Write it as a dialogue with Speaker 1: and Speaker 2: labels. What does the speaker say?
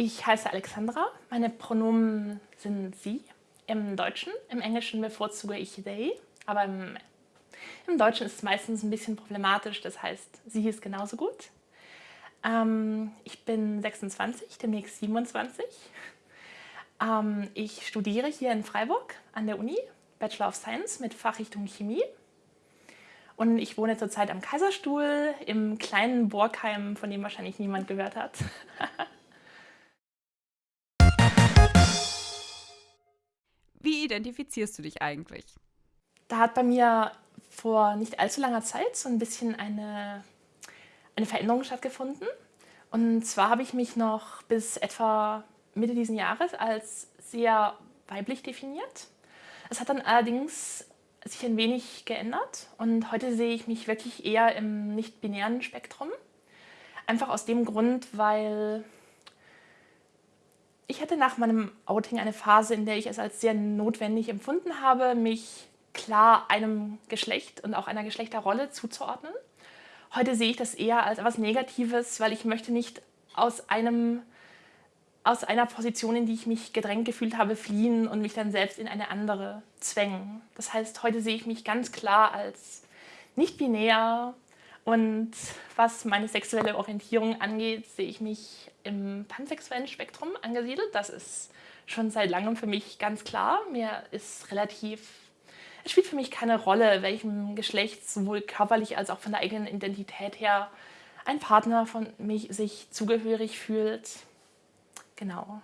Speaker 1: Ich heiße Alexandra. Meine Pronomen sind sie. Im Deutschen, im Englischen bevorzuge ich they, aber im, im Deutschen ist es meistens ein bisschen problematisch, das heißt, sie ist genauso gut. Ähm, ich bin 26, demnächst 27. Ähm, ich studiere hier in Freiburg an der Uni, Bachelor of Science mit Fachrichtung Chemie. Und ich wohne zurzeit am Kaiserstuhl im kleinen Borgheim, von dem wahrscheinlich niemand gehört hat.
Speaker 2: Wie identifizierst du dich eigentlich?
Speaker 1: Da hat bei mir vor nicht allzu langer Zeit so ein bisschen eine, eine Veränderung stattgefunden. Und zwar habe ich mich noch bis etwa Mitte dieses Jahres als sehr weiblich definiert. Es hat dann allerdings sich ein wenig geändert und heute sehe ich mich wirklich eher im nicht-binären Spektrum. Einfach aus dem Grund, weil ich hatte nach meinem Outing eine Phase, in der ich es als sehr notwendig empfunden habe, mich klar einem Geschlecht und auch einer Geschlechterrolle zuzuordnen. Heute sehe ich das eher als etwas Negatives, weil ich möchte nicht aus, einem, aus einer Position, in die ich mich gedrängt gefühlt habe, fliehen und mich dann selbst in eine andere zwängen. Das heißt, heute sehe ich mich ganz klar als nicht binär, und was meine sexuelle Orientierung angeht, sehe ich mich im pansexuellen Spektrum angesiedelt. Das ist schon seit langem für mich ganz klar. Mir ist relativ, es spielt für mich keine Rolle, welchem Geschlecht sowohl körperlich als auch von der eigenen Identität her ein Partner von mich sich zugehörig fühlt. Genau.